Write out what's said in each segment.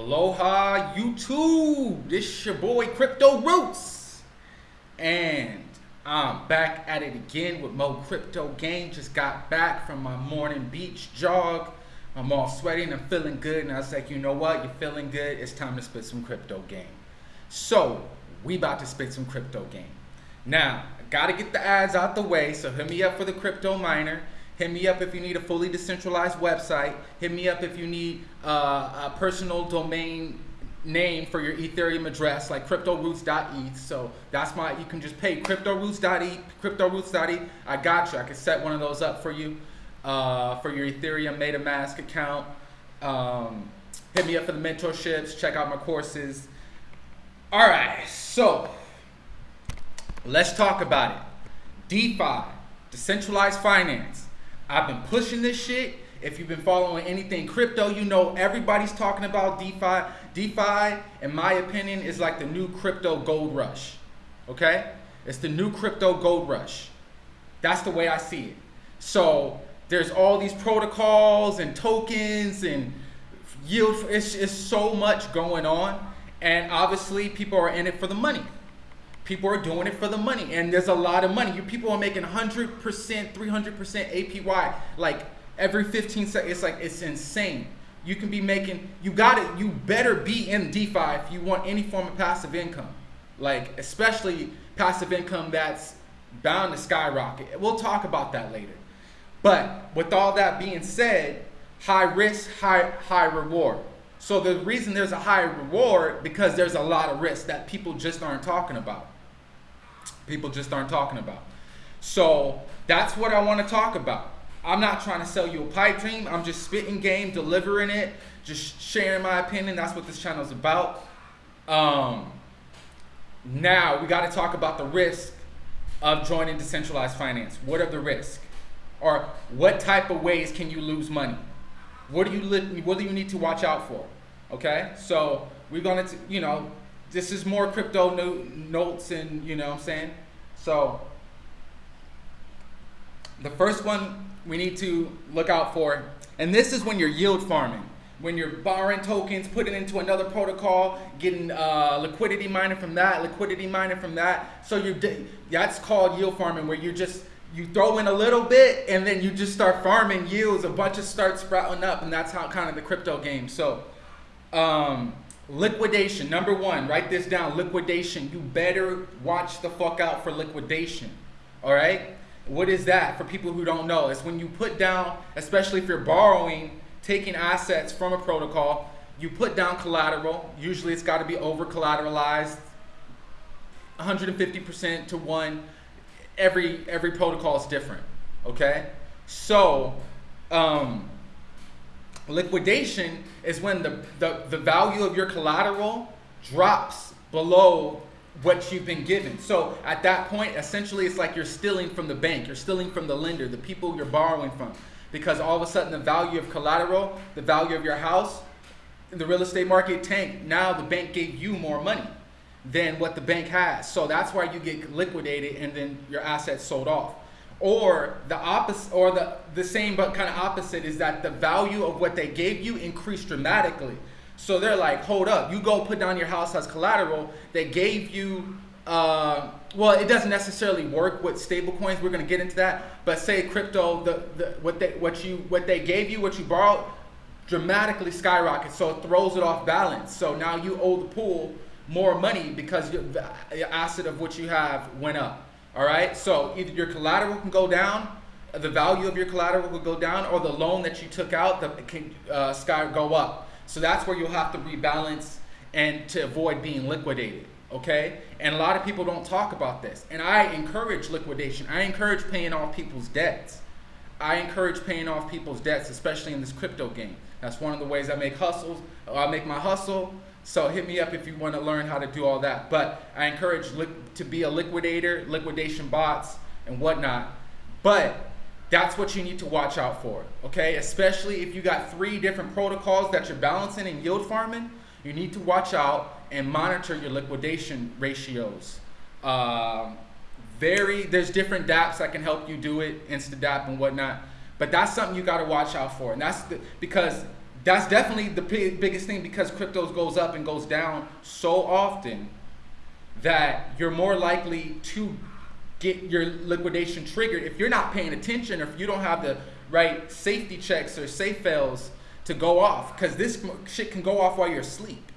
Aloha YouTube. This is your boy Crypto Roots. And I'm back at it again with Mo Crypto Game. Just got back from my morning beach jog. I'm all sweaty and I'm feeling good. And I was like, you know what? You're feeling good. It's time to spit some crypto game. So we about to spit some crypto game. Now, I gotta get the ads out the way. So hit me up for the crypto miner. Hit me up if you need a fully decentralized website. Hit me up if you need uh, a personal domain name for your Ethereum address, like cryptoroots.eth. So that's my, you can just pay cryptoroots.eth, cryptoroots.eth. I got you. I can set one of those up for you uh, for your Ethereum MetaMask account. Um, hit me up for the mentorships. Check out my courses. All right, so let's talk about it. DeFi, decentralized finance. I've been pushing this shit. If you've been following anything crypto, you know everybody's talking about DeFi. DeFi, in my opinion, is like the new crypto gold rush. Okay? It's the new crypto gold rush. That's the way I see it. So there's all these protocols and tokens and yield. It's, it's so much going on. And obviously, people are in it for the money. People are doing it for the money, and there's a lot of money. You people are making 100%, 300% APY like every 15 seconds. It's like it's insane. You can be making. You got it. You better be in DeFi if you want any form of passive income, like especially passive income that's bound to skyrocket. We'll talk about that later. But with all that being said, high risk, high high reward. So the reason there's a high reward because there's a lot of risk that people just aren't talking about people just aren't talking about. So that's what I want to talk about. I'm not trying to sell you a pipe dream. I'm just spitting game, delivering it, just sharing my opinion. That's what this channel is about. Um, now we got to talk about the risk of joining decentralized finance. What are the risks? Or what type of ways can you lose money? What do you what do you need to watch out for? Okay, so we're gonna, you know, this is more crypto no notes and you know what I'm saying. So the first one we need to look out for, and this is when you're yield farming. When you're borrowing tokens, putting into another protocol, getting uh, liquidity mining from that, liquidity mining from that. So you that's called yield farming, where you just you throw in a little bit and then you just start farming yields. A bunch of start sprouting up, and that's how kind of the crypto game. So um, Liquidation, number one, write this down. Liquidation. You better watch the fuck out for liquidation. All right? What is that for people who don't know? It's when you put down, especially if you're borrowing, taking assets from a protocol, you put down collateral. Usually it's got to be over collateralized, 150% to one. Every every protocol is different. Okay? So, um, Liquidation is when the, the, the value of your collateral drops below what you've been given. So at that point, essentially, it's like you're stealing from the bank, you're stealing from the lender, the people you're borrowing from. Because all of a sudden, the value of collateral, the value of your house, in the real estate market tanked. Now the bank gave you more money than what the bank has. So that's why you get liquidated and then your assets sold off. Or the opposite, or the, the same but kind of opposite is that the value of what they gave you increased dramatically. So they're like, hold up, you go put down your house as collateral. They gave you, uh, well, it doesn't necessarily work with stable coins. We're gonna get into that. But say crypto, the, the what they what you what they gave you, what you borrowed, dramatically skyrockets. So it throws it off balance. So now you owe the pool more money because the asset of what you have went up. All right, so either your collateral can go down, the value of your collateral will go down, or the loan that you took out the, can uh, sky go up. So that's where you'll have to rebalance and to avoid being liquidated. Okay, and a lot of people don't talk about this, and I encourage liquidation. I encourage paying off people's debts. I encourage paying off people's debts, especially in this crypto game. That's one of the ways I make hustles. I make my hustle so hit me up if you want to learn how to do all that. But I encourage to be a liquidator, liquidation bots, and whatnot. But that's what you need to watch out for, okay? Especially if you got three different protocols that you're balancing and yield farming, you need to watch out and monitor your liquidation ratios. Um, very, there's different dApps that can help you do it, InstaDApp and whatnot. But that's something you got to watch out for, and that's the, because that's definitely the biggest thing because cryptos goes up and goes down so often that you're more likely to get your liquidation triggered if you're not paying attention or if you don't have the right safety checks or safe fails to go off because this shit can go off while you're asleep.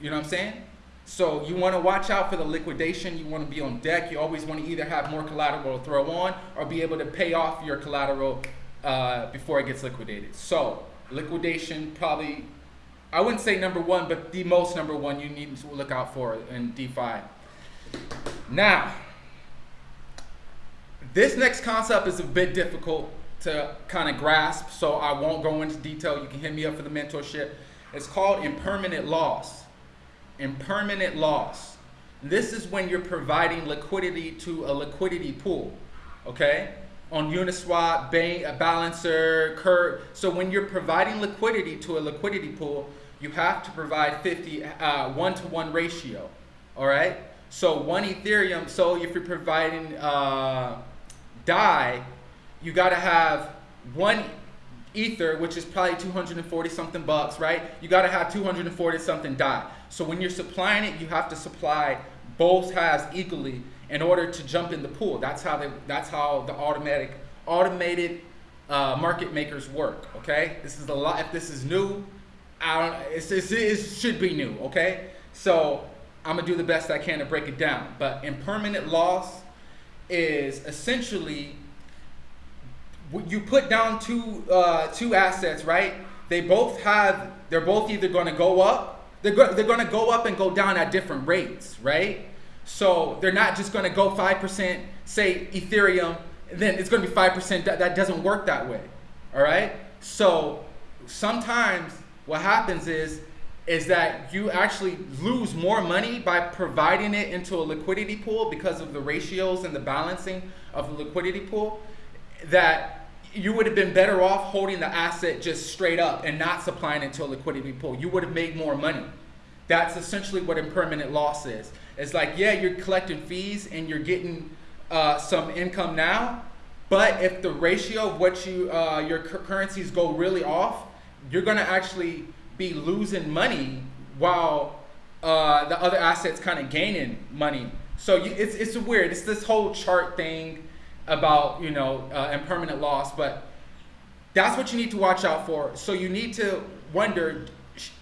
You know what I'm saying? So you want to watch out for the liquidation. You want to be on deck. You always want to either have more collateral to throw on or be able to pay off your collateral uh, before it gets liquidated. So liquidation probably, I wouldn't say number one, but the most number one you need to look out for in DeFi. Now, this next concept is a bit difficult to kind of grasp, so I won't go into detail. You can hit me up for the mentorship. It's called impermanent loss impermanent loss. This is when you're providing liquidity to a liquidity pool, okay? On Uniswap, Bancor Balancer, Curve. So when you're providing liquidity to a liquidity pool, you have to provide 50 uh, one to one ratio, all right? So one Ethereum. So if you're providing uh, Dai, you got to have one Ether, which is probably 240 something bucks, right? You got to have 240 something Dai. So when you're supplying it, you have to supply both halves equally in order to jump in the pool. That's how that's how the automatic automated uh, market makers work. Okay, this is a lot. If this is new, I don't. It's, it's, it should be new. Okay, so I'm gonna do the best I can to break it down. But impermanent loss is essentially you put down two uh, two assets, right? They both have. They're both either going to go up they're, go- they're going to go up and go down at different rates, right? So they're not just going to go 5%, say Ethereum, then it's going to be 5%. That, that doesn't work that way, all right? So sometimes what happens is, is that you actually lose more money by providing it into a liquidity pool because of the ratios and the balancing of the liquidity pool that you would have been better off holding the asset just straight up and not supplying it to a liquidity pool. You would have made more money. That's essentially what impermanent loss is. It's like, yeah, you're collecting fees and you're getting uh, some income now, but if the ratio of what you uh, your currencies go really off, you're gonna actually be losing money while uh, the other assets kind of gaining money. So you, it's it's weird. It's this whole chart thing about you know uh, impermanent loss, but that's what you need to watch out for. So you need to wonder,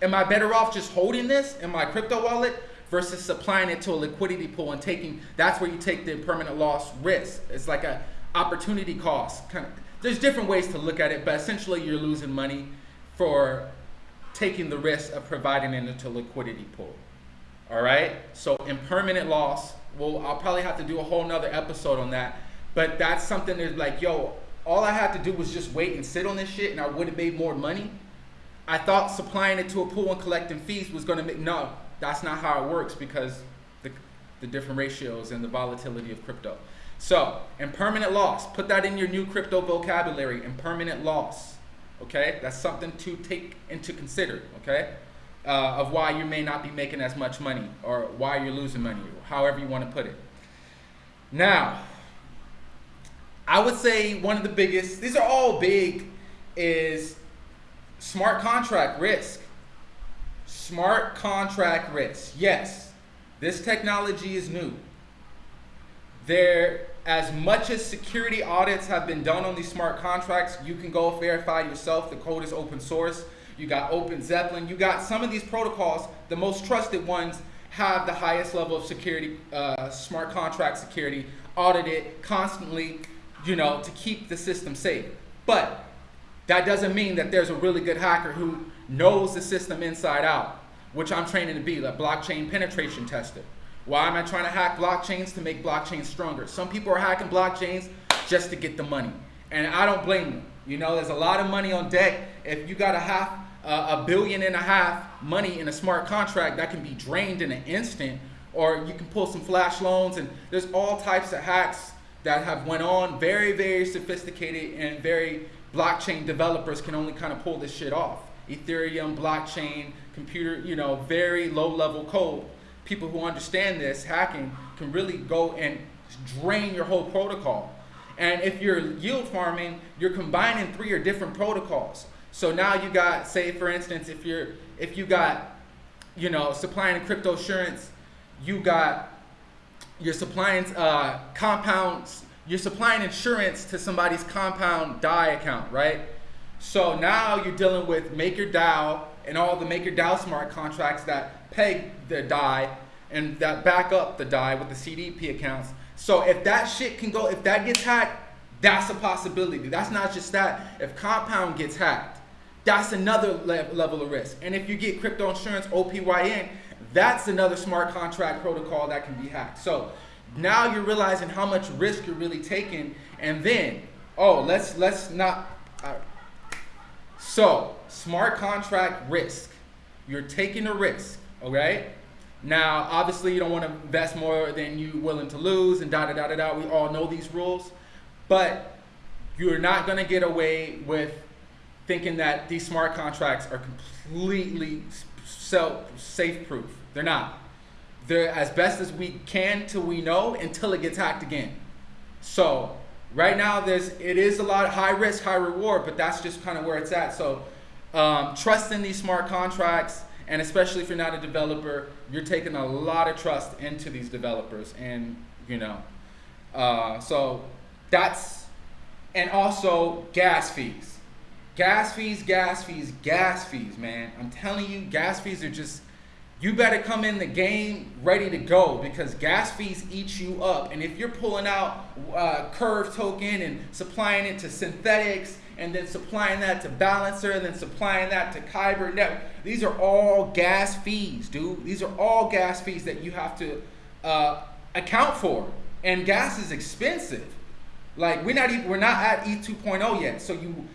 am I better off just holding this in my crypto wallet versus supplying it to a liquidity pool and taking? That's where you take the permanent loss risk. It's like a opportunity cost. Kind of, there's different ways to look at it, but essentially you're losing money for taking the risk of providing it into a liquidity pool. All right. So impermanent loss. Well, I'll probably have to do a whole nother episode on that but that's something that's like, yo, all I had to do was just wait and sit on this shit and I would have made more money. I thought supplying it to a pool and collecting fees was gonna make, no, that's not how it works because the, the different ratios and the volatility of crypto. So, impermanent loss, put that in your new crypto vocabulary, impermanent loss, okay? That's something to take into consider, okay? Uh, of why you may not be making as much money or why you're losing money, however you want to put it. Now, I would say one of the biggest, these are all big, is smart contract risk. Smart contract risk. Yes, this technology is new. There, as much as security audits have been done on these smart contracts, you can go verify yourself. The code is open source. You got Open Zeppelin. You got some of these protocols, the most trusted ones, have the highest level of security, uh, smart contract security, audited constantly you know, to keep the system safe. But that doesn't mean that there's a really good hacker who knows the system inside out, which I'm training to be, the blockchain penetration tester. Why am I trying to hack blockchains? To make blockchains stronger. Some people are hacking blockchains just to get the money. And I don't blame them. You know, there's a lot of money on deck. If you got a half, uh, a billion and a half money in a smart contract, that can be drained in an instant. Or you can pull some flash loans and there's all types of hacks that have went on. Very, very sophisticated and very blockchain developers can only kind of pull this shit off. Ethereum, blockchain, computer, you know, very low level code. People who understand this hacking can really go and drain your whole protocol. And if you're yield farming, you're combining three or different protocols. So now you got, say for instance, if you're if you got, you know, supplying crypto insurance, you got you're supplying uh, compounds, you're supplying insurance to somebody's compound DAI account, right? So now you're dealing with MakerDAO and all the MakerDAO smart contracts that peg the DAI and that back up the DAI with the CDP accounts. So if that shit can go, if that gets hacked, that's a possibility. That's not just that. If Compound gets hacked, that's another le level of risk. And if you get crypto insurance, OPYN, that's another smart contract protocol that can be hacked. So now you're realizing how much risk you're really taking. And then, oh, let's let's not. Uh, so smart contract risk. You're taking a risk, okay? Now, obviously, you don't want to invest more than you're willing to lose, and da da da da da. We all know these rules, but you're not going to get away with thinking that these smart contracts are completely self safe proof. They're not. They're as best as we can till we know until it gets hacked again. So right now there's it is a lot of high risk, high reward, but that's just kind of where it's at. So um, trust in these smart contracts, and especially if you're not a developer, you're taking a lot of trust into these developers, and you know, uh, so that's and also gas fees. Gas fees, gas fees, gas fees, man. I'm telling you, gas fees are just, you better come in the game ready to go because gas fees eat you up. And if you're pulling out uh, Curve token and supplying it to Synthetix and then supplying that to Balancer and then supplying that to Kyber Network, these are all gas fees, dude. These are all gas fees that you have to uh, account for. And gas is expensive. Like we're not even, we're not at E 2.0 yet. So you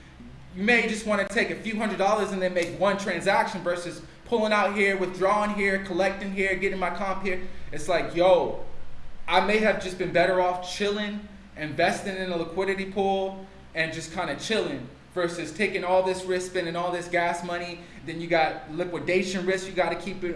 you may just want to take a few hundred dollars and then make one transaction versus pulling out here, withdrawing here, collecting here, getting my comp here. It's like, yo, I may have just been better off chilling, investing in a liquidity pool, and just kind of chilling versus taking all this risk, spending all this gas money. Then you got liquidation risk you got to keep it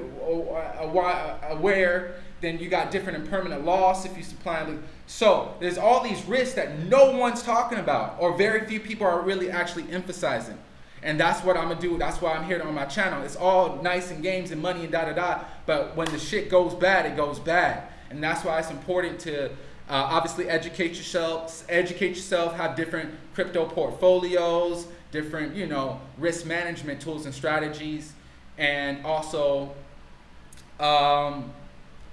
aware. Then you got different impermanent loss if you supply. So there's all these risks that no one's talking about or very few people are really actually emphasizing. And that's what I'm gonna do. That's why I'm here on my channel. It's all nice and games and money and da da da. But when the shit goes bad, it goes bad. And that's why it's important to uh, obviously educate yourself, educate yourself, have different crypto portfolios, different, you know, risk management tools and strategies, and also um,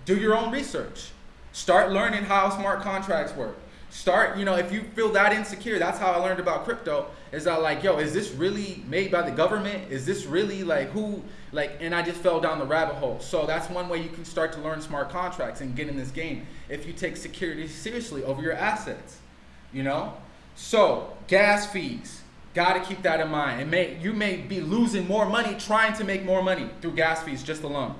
do your own research. Start learning how smart contracts work. Start, you know, if you feel that insecure, that's how I learned about crypto. Is that like, yo, is this really made by the government? Is this really like who, like, and I just fell down the rabbit hole. So that's one way you can start to learn smart contracts and get in this game if you take security seriously over your assets, you know? So gas fees, got to keep that in mind. It may, you may be losing more money trying to make more money through gas fees just alone.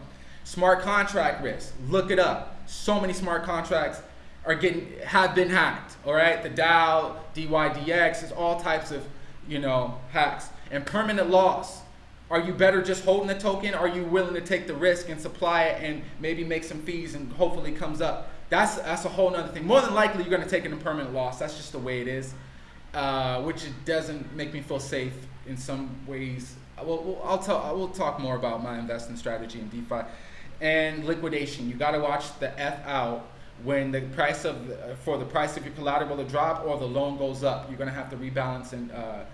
Smart contract risk, look it up. So many smart contracts are getting have been hacked. All right, the DAO, DYDX, is all types of you know hacks impermanent loss. Are you better just holding the token? Are you willing to take the risk and supply it and maybe make some fees and hopefully comes up? That's that's a whole nother thing. More than likely, you're going to take an impermanent loss. That's just the way it is, uh, which doesn't make me feel safe in some ways. Well, I'll tell. I will talk more about my investment strategy in DeFi and liquidation. You got to watch the F out when the price of for the price of your collateral to drop or the loan goes up. You're going to have to rebalance and uh,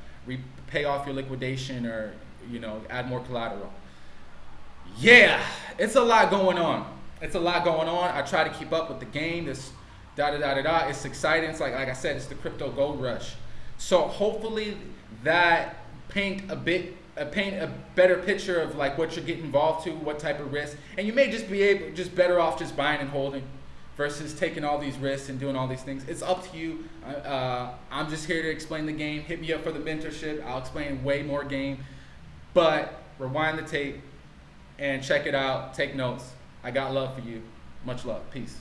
off your liquidation or you know add more collateral. Yeah, it's a lot going on. It's a lot going on. I try to keep up with the game. This da da da da da. It's exciting. It's like like I said, it's the crypto gold rush. So hopefully that paint a bit uh, paint a better picture of like what you're getting involved to, what type of risk, and you may just be able, just better off just buying and holding versus taking all these risks and doing all these things. It's up to you. Uh, I'm just here to explain the game. Hit me up for the mentorship. I'll explain way more game, but rewind the tape and check it out. Take notes. I got love for you. Much love. Peace.